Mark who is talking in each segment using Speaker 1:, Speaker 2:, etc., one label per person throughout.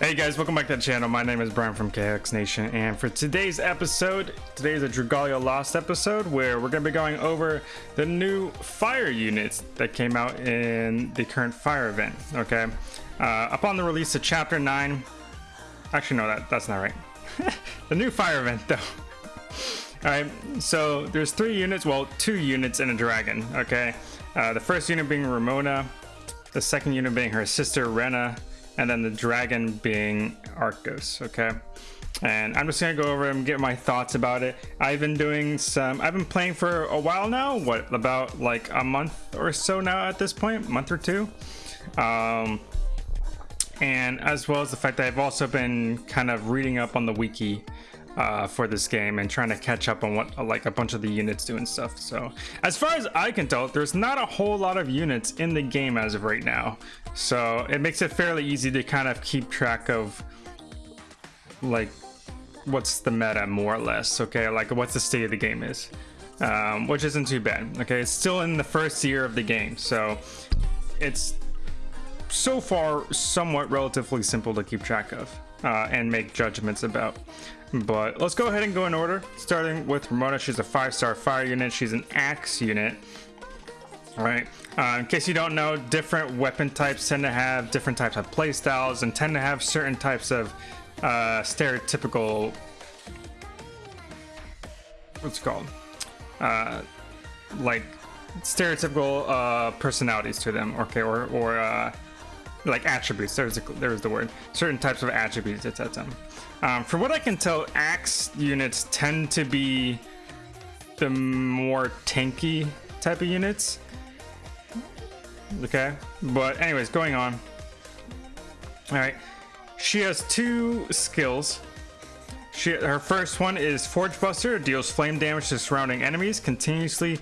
Speaker 1: Hey guys, welcome back to the channel. My name is Brian from KX Nation, and for today's episode, today is a Dragalia Lost episode where we're going to be going over the new fire units that came out in the current fire event. Okay, uh, upon the release of Chapter 9, actually, no, that, that's not right. the new fire event, though. Alright, so there's three units, well, two units and a dragon. Okay, uh, the first unit being Ramona, the second unit being her sister Rena and then the dragon being Arctos, okay? And I'm just gonna go over and get my thoughts about it. I've been doing some, I've been playing for a while now, what, about like a month or so now at this point, month or two. Um, and as well as the fact that I've also been kind of reading up on the wiki uh, for this game and trying to catch up on what like a bunch of the units do and stuff. So as far as I can tell, there's not a whole lot of units in the game as of right now. So it makes it fairly easy to kind of keep track of like what's the meta more or less. Okay, like what's the state of the game is, um, which isn't too bad. Okay, it's still in the first year of the game, so it's so far somewhat relatively simple to keep track of uh, and make judgments about. But let's go ahead and go in order, starting with Ramona. She's a five-star fire unit. She's an axe unit. All right. Uh, in case you don't know, different weapon types tend to have different types of playstyles and tend to have certain types of uh, stereotypical. What's it called? Uh, like stereotypical uh, personalities to them. Okay, or or uh, like attributes. There's a, there's the word. Certain types of attributes, etc. Um, from what I can tell, axe units tend to be the more tanky type of units. Okay, but anyways, going on. All right, she has two skills. She, her first one is Forge Buster, deals flame damage to surrounding enemies, continuously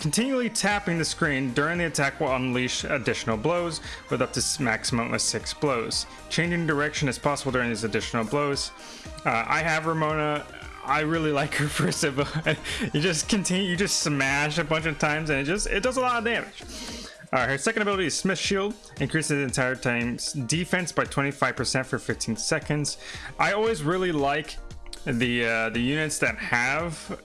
Speaker 1: Continually tapping the screen during the attack will unleash additional blows with up to maximum of six blows. Changing direction is possible during these additional blows. Uh, I have Ramona. I really like her first ability. you just continue, you just smash a bunch of times and it just, it does a lot of damage. Uh, her second ability is Smith Shield, increases the entire time's defense by 25% for 15 seconds. I always really like the uh, the units that have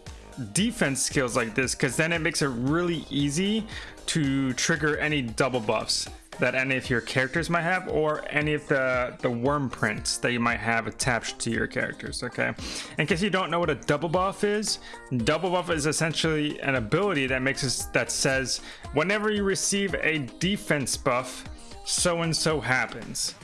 Speaker 1: defense skills like this because then it makes it really easy to trigger any double buffs that any of your characters might have or any of the the Wyrmprints that you might have attached to your characters okay? In case you don't know what a double buff is double buff is essentially an ability that makes us that says whenever you receive a defense buff so and so happens.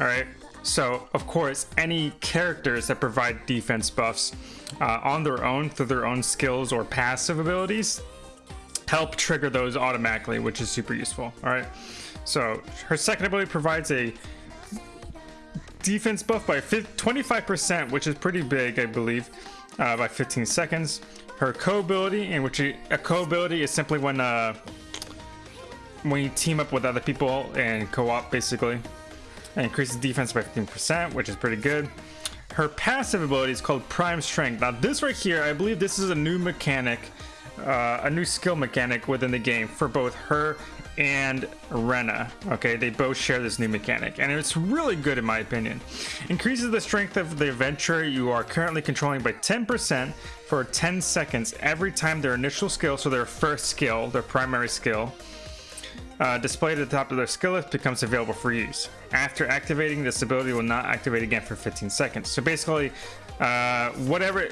Speaker 1: All right so of course any characters that provide defense buffs uh, on their own through their own skills or passive abilities help trigger those automatically, which is super useful. All right. So her second ability provides a defense buff by 25%, which is pretty big, I believe, uh, by 15 seconds. Her co-ability, in which a co-ability is simply when uh, when you team up with other people and co-op, basically. Increases defense by 15%, which is pretty good her passive ability is called Prime Strength. Now this right here, I believe this is a new mechanic, uh, a new skill mechanic within the game for both her and Rena. Okay, they both share this new mechanic, and it's really good in my opinion. Increases the strength of the adventurer you are currently controlling by 10% for 10 seconds every time their initial skill, so their first skill, their primary skill, uh, displayed at the top of their skill list becomes available for use. After activating, this ability will not activate again for 15 seconds. So basically, uh, whatever...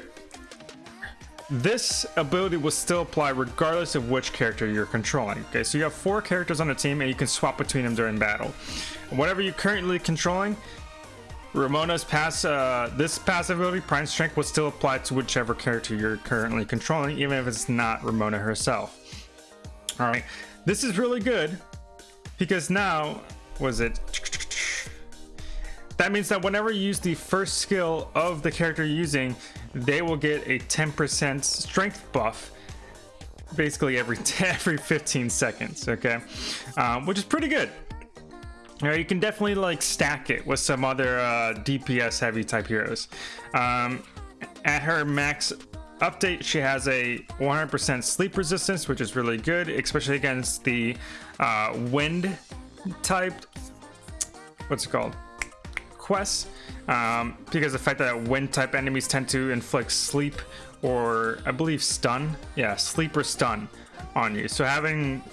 Speaker 1: This ability will still apply regardless of which character you're controlling. Okay, so you have four characters on the team and you can swap between them during battle. Whatever you're currently controlling, Ramona's pass, uh, this passive ability, Prime Strength, will still apply to whichever character you're currently controlling, even if it's not Ramona herself. Alright, this is really good because now, was it? That means that whenever you use the first skill of the character you're using, they will get a 10% strength buff basically every every 15 seconds, okay? Um, which is pretty good. Now you can definitely like stack it with some other uh, DPS heavy type heroes. Um, at her max update, she has a 100% sleep resistance, which is really good, especially against the uh, wind type. What's it called? quests um, because the fact that wind type enemies tend to inflict sleep or I believe stun. Yeah, sleep or stun on you. So having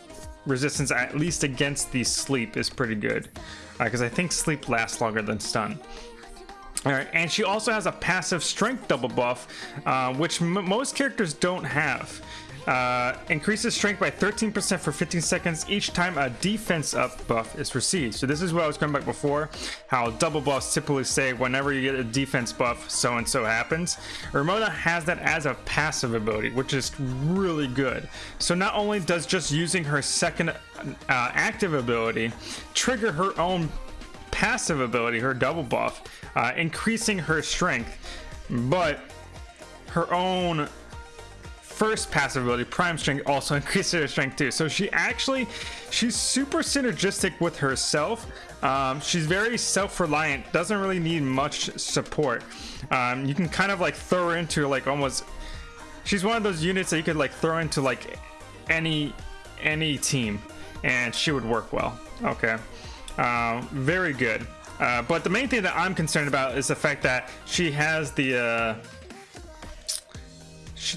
Speaker 1: resistance at least against the sleep is pretty good because uh, I think sleep lasts longer than stun. All right, and she also has a passive strength double buff, uh, which most characters don't have. Uh, increases strength by 13% for 15 seconds each time a defense up buff is received. So this is what I was going back before, how double buffs typically say whenever you get a defense buff, so and so happens. Ramona has that as a passive ability, which is really good. So not only does just using her second uh, active ability trigger her own passive ability, her double buff, uh, increasing her strength, but her own first passive ability, Prime Strength, also increases her strength too. So she actually, she's super synergistic with herself. Um, she's very self-reliant, doesn't really need much support. Um, you can kind of like throw her into like almost, she's one of those units that you could like throw into like any, any team and she would work well. Okay. Uh, very good. Uh, but the main thing that I'm concerned about is the fact that she has the, uh,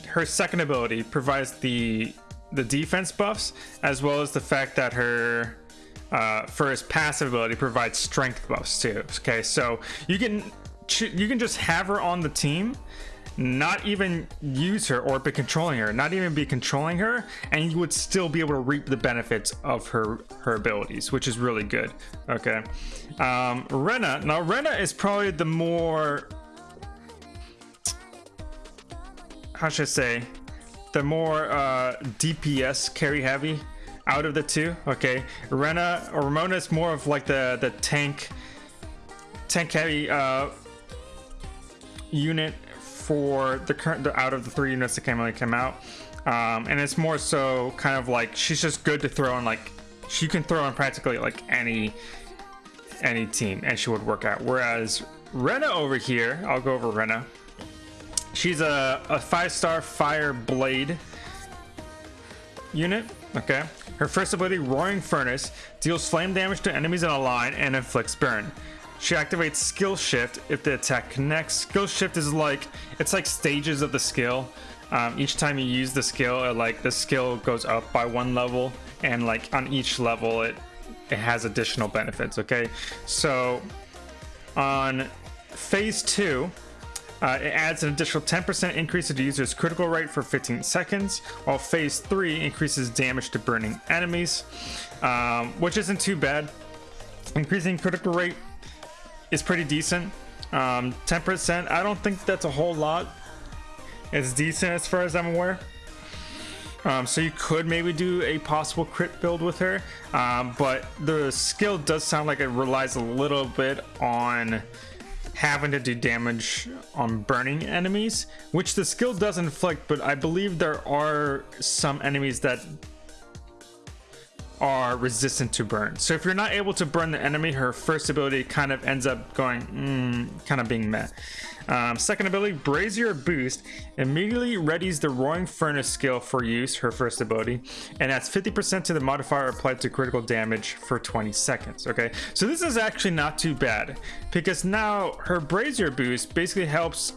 Speaker 1: her second ability provides the the defense buffs as well as the fact that her uh, first passive ability provides strength buffs too. Okay, so you can you can just have her on the team, not even use her or be controlling her, not even be controlling her, and you would still be able to reap the benefits of her her abilities, which is really good. Okay, um, Rena. Now Rena is probably the more how should I say, the more uh, DPS carry heavy out of the two. Okay, Rena or Ramona is more of like the the tank tank heavy uh, unit for the current the, out of the three units that came really came out. Um, and it's more so kind of like she's just good to throw in like she can throw in practically like any any team and she would work out. Whereas Rena over here, I'll go over Rena. She's a, a five-star fire blade unit. Okay. Her first ability, Roaring Furnace, deals flame damage to enemies in a line and inflicts burn. She activates Skill Shift if the attack connects. Skill Shift is like, it's like stages of the skill. Um, each time you use the skill, it, like the skill goes up by one level and like on each level it, it has additional benefits, okay? So on phase two, uh, it adds an additional 10% increase to the user's critical rate for 15 seconds, while phase 3 increases damage to burning enemies, um, which isn't too bad. Increasing critical rate is pretty decent. Um, 10%, I don't think that's a whole lot. It's decent as far as I'm aware. Um, so you could maybe do a possible crit build with her, um, but the skill does sound like it relies a little bit on having to do damage on burning enemies, which the skill does inflict, but I believe there are some enemies that are resistant to burn. So if you're not able to burn the enemy, her first ability kind of ends up going, mm, kind of being met. Um, second ability, Brazier Boost, immediately readies the Roaring Furnace skill for use, her first ability, and adds 50% to the modifier applied to critical damage for 20 seconds, okay? So this is actually not too bad, because now her Brazier Boost basically helps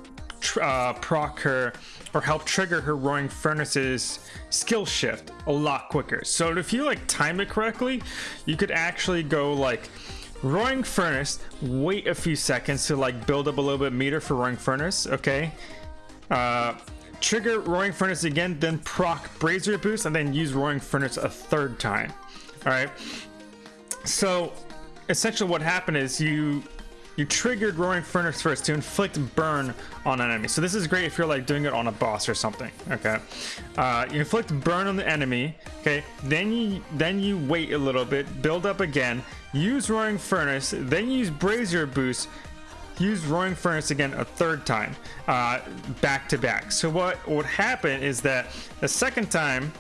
Speaker 1: uh, proc her or help trigger her roaring furnace's skill shift a lot quicker so if you like time it correctly you could actually go like Roaring Furnace, wait a few seconds to like build up a little bit meter for Roaring Furnace, okay? Uh, trigger Roaring Furnace again, then proc Brazier Boost, and then use Roaring Furnace a third time, all right? So essentially what happened is you you triggered Roaring Furnace first to inflict burn on an enemy. So this is great if you're like doing it on a boss or something. Okay, uh, you inflict burn on the enemy. Okay, then you then you wait a little bit, build up again, use Roaring Furnace, then use Brazier Boost, use Roaring Furnace again a third time, uh, back to back. So what would happen is that the second time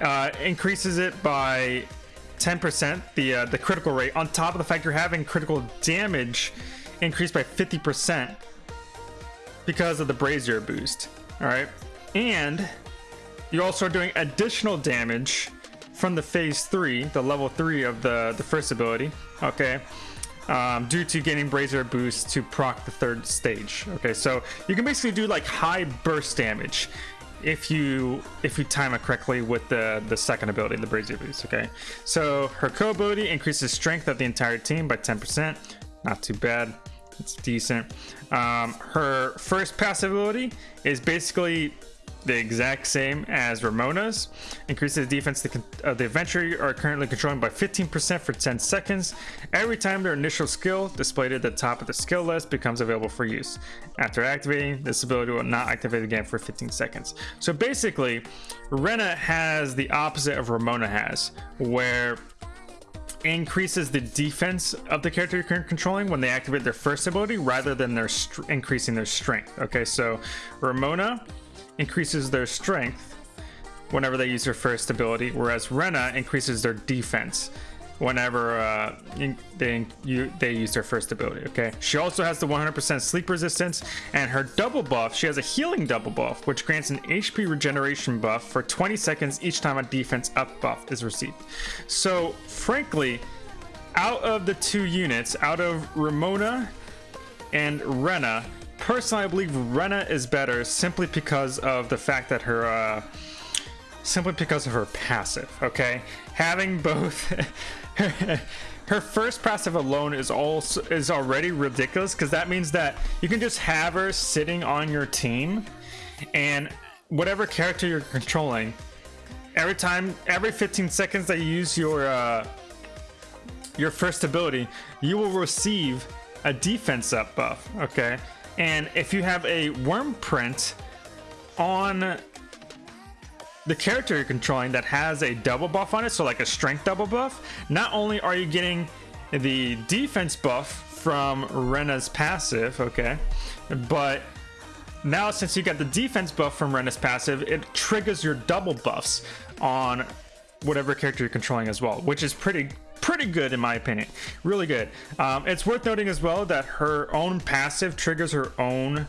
Speaker 1: uh, increases it by 10% the uh, the critical rate on top of the fact you're having critical damage increased by 50% because of the brazier boost all right? And you also are doing additional damage from the phase three the level three of the the first ability okay? Um, due to getting Brazier boost to proc the third stage. Okay, so you can basically do like high burst damage if you if you time it correctly with the the second ability, the Brazier boost. Okay, so her co ability increases strength of the entire team by 10%. Not too bad. It's decent. Um, her first passive ability is basically the exact same as Ramona's. Increases the defense of the adventure you are currently controlling by 15% for 10 seconds. Every time their initial skill displayed at the top of the skill list becomes available for use. After activating, this ability will not activate again for 15 seconds. So basically, Rena has the opposite of Ramona has, where increases the defense of the character you're controlling when they activate their first ability rather than their increasing their strength. Okay, so Ramona increases their strength whenever they use their first ability, whereas Rena increases their defense whenever uh, they you, they use their first ability. Okay. She also has the 100% sleep resistance, and her double buff. She has a healing double buff, which grants an HP regeneration buff for 20 seconds each time a defense up buff is received. So, frankly, out of the two units, out of Ramona and Rena, personally, I believe Rena is better simply because of the fact that her, uh, simply because of her passive. Okay, having both. her first passive alone is also is already ridiculous because that means that you can just have her sitting on your team and whatever character you're controlling every time every 15 seconds that you use your uh your first ability you will receive a defense up buff okay and if you have a Wyrmprint on the character you're controlling that has a double buff on it, so like a strength double buff, not only are you getting the defense buff from Rena's passive, okay, but now since you got the defense buff from Rena's passive, it triggers your double buffs on whatever character you're controlling as well, which is pretty pretty good in my opinion really good. Um, it's worth noting as well that her own passive triggers her own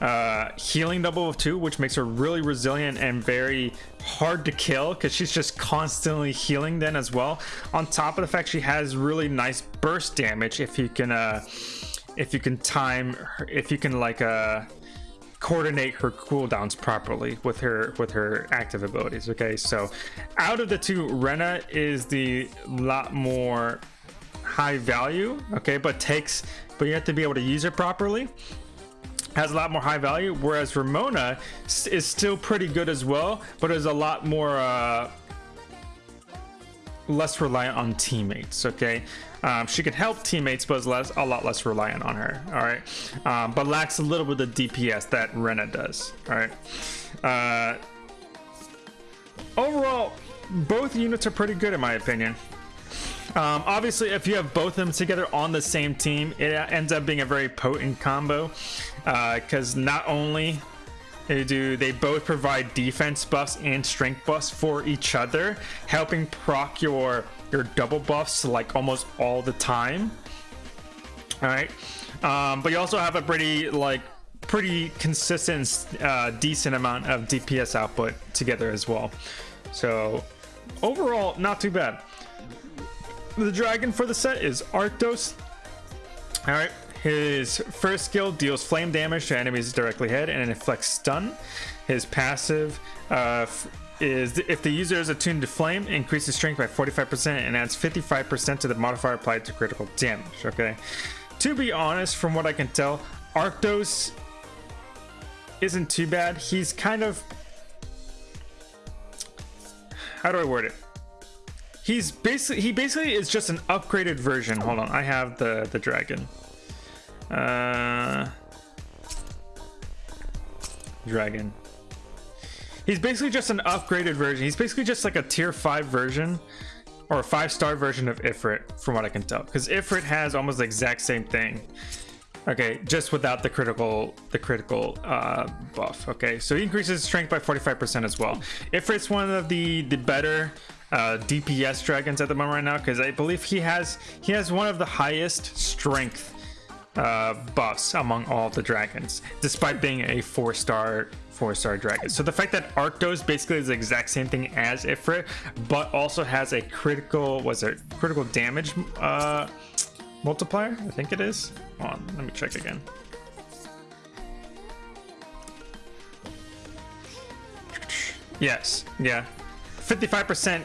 Speaker 1: uh, healing double of two which makes her really resilient and very hard to kill because she's just constantly healing then as well. On top of the fact she has really nice burst damage if you can uh if you can time if you can like uh coordinate her cooldowns properly with her with her active abilities okay? So out of the two rena is the lot more high value okay but takes but you have to be able to use it properly has a lot more high value whereas ramona is still pretty good as well but is a lot more uh less reliant on teammates okay um, she can help teammates, but is less, a lot less reliant on her. All right, um, but lacks a little bit of DPS that Rena does. All right. Uh, overall, both units are pretty good in my opinion. Um, obviously, if you have both of them together on the same team, it ends up being a very potent combo because uh, not only they do they both provide defense buffs and strength buffs for each other, helping proc your your double buffs like almost all the time. All right, um, but you also have a pretty like pretty consistent, uh, decent amount of DPS output together as well. So overall, not too bad. The dragon for the set is Arctos. All right, his first skill deals flame damage to enemies directly ahead and inflicts stun. His passive uh, is if the user is attuned to flame, increases strength by 45% and adds 55% to the modifier applied to critical damage. Okay. To be honest, from what I can tell, Arctos isn't too bad. He's kind of how do I word it? He's basically he basically is just an upgraded version. Hold on, I have the the dragon. Uh, dragon. He's basically just an upgraded version. He's basically just like a tier 5 version or a 5 star version of Ifrit from what I can tell. Because Ifrit has almost the exact same thing. Okay, just without the critical the critical uh, buff. Okay, so he increases strength by 45% as well. Ifrit's one of the the better uh, DPS dragons at the moment right now because I believe he has he has one of the highest strength uh, buffs among all the dragons, despite being a four star four star dragon. So the fact that Arctos basically is the exact same thing as Ifrit, but also has a critical was it critical damage uh, multiplier. I think it is. Hold on, let me check again. Yes, yeah. 55%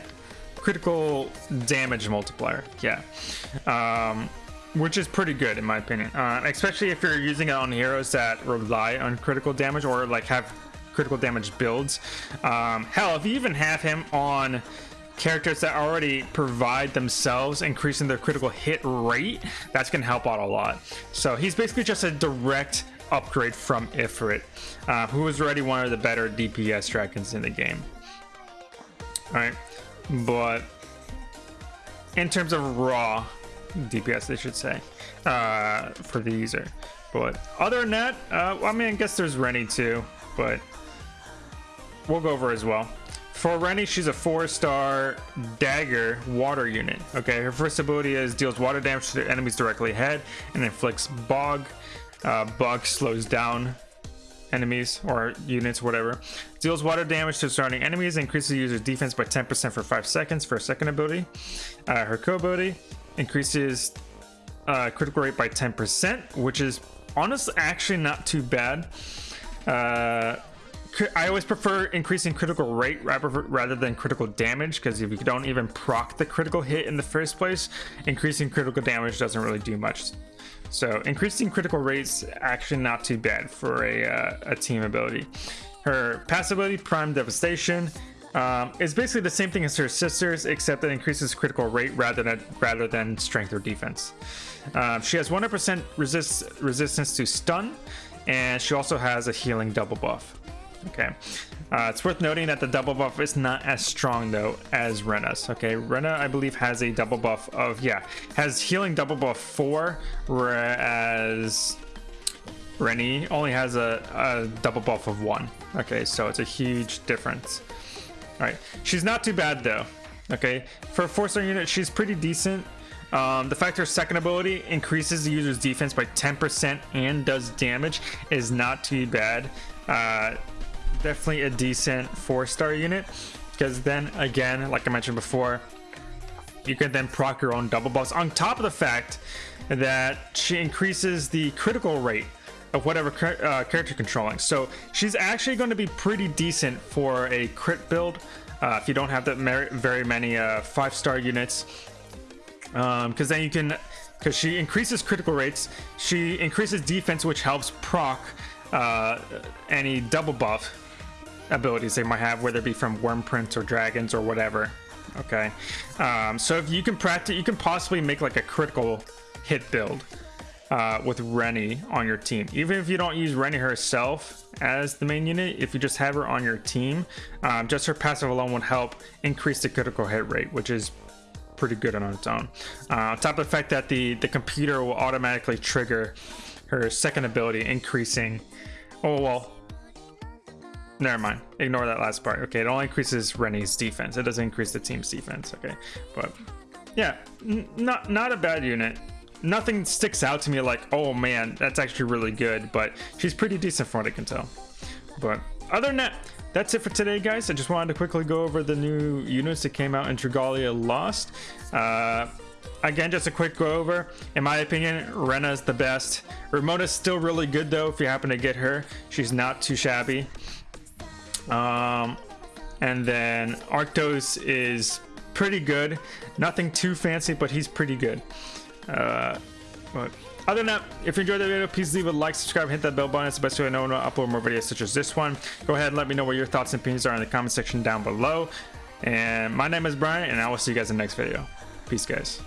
Speaker 1: critical damage multiplier. Yeah. Um, which is pretty good in my opinion. Uh, especially if you're using it on heroes that rely on critical damage or like have critical damage builds. Um, hell, if you even have him on characters that already provide themselves increasing their critical hit rate, that's going to help out a lot. So he's basically just a direct upgrade from Ifrit, uh, who is already one of the better DPS dragons in the game. Alright, but in terms of raw DPS, they should say, uh, for the user. But other than that, uh, I mean, I guess there's Renee too, but we'll go over as well. For Renee, she's a four-star dagger water unit. Okay, her first ability is deals water damage to enemies directly ahead and inflicts bog. Uh, bog slows down enemies or units, whatever. Deals water damage to surrounding enemies, increases user's defense by 10% for 5 seconds for a second ability. Uh, her co-ability increases uh, critical rate by 10%, which is honestly actually not too bad. Uh, I always prefer increasing critical rate rather than critical damage because if you don't even proc the critical hit in the first place, increasing critical damage doesn't really do much. So increasing critical rates actually not too bad for a, uh, a team ability. Her passive ability, Prime Devastation, um, is basically the same thing as her sisters, except it increases critical rate rather than rather than strength or defense. Um, she has 100% resist, resistance to stun, and she also has a healing double buff. Okay. Uh, it's worth noting that the double buff is not as strong though as Rena's. Okay, Rena I believe has a double buff of yeah has healing double buff four, whereas Renee only has a, a double buff of one. Okay, so it's a huge difference. All right, she's not too bad though. Okay, for a four-star unit, she's pretty decent. Um, the fact her second ability increases the user's defense by 10% and does damage is not too bad. Uh, definitely a decent four-star unit because then again, like I mentioned before, you can then proc your own double buffs on top of the fact that she increases the critical rate of whatever uh, character controlling. So she's actually going to be pretty decent for a crit build uh, if you don't have that very many uh, five star units. Because um, then you can, because she increases critical rates, she increases defense, which helps proc uh, any double buff abilities they might have, whether it be from Wyrmprint or dragons or whatever. Okay, um, so if you can practice, you can possibly make like a critical hit build uh, with Renee on your team. Even if you don't use Renee herself as the main unit, if you just have her on your team, um, just her passive alone would help increase the critical hit rate, which is pretty good on its own. Uh, on top of the fact that the, the computer will automatically trigger her second ability, increasing... Oh, well, Never mind. Ignore that last part. Okay, it only increases Renee's defense. It doesn't increase the team's defense. Okay, but yeah, not not a bad unit nothing sticks out to me like, oh man, that's actually really good, but she's pretty decent from what I can tell. But other than that, that's it for today, guys. I just wanted to quickly go over the new units that came out in Dragalia Lost. Uh, again, just a quick go over. In my opinion, Rena's the best. Ramona's still really good though, if you happen to get her. She's not too shabby. Um, and then Arctos is pretty good. Nothing too fancy, but he's pretty good. Uh, but other than that, if you enjoyed the video, please leave a like, subscribe, hit that bell button. It's the best way to know when I upload more videos such as this one. Go ahead and let me know what your thoughts and opinions are in the comment section down below. And my name is Brian, and I will see you guys in the next video. Peace, guys.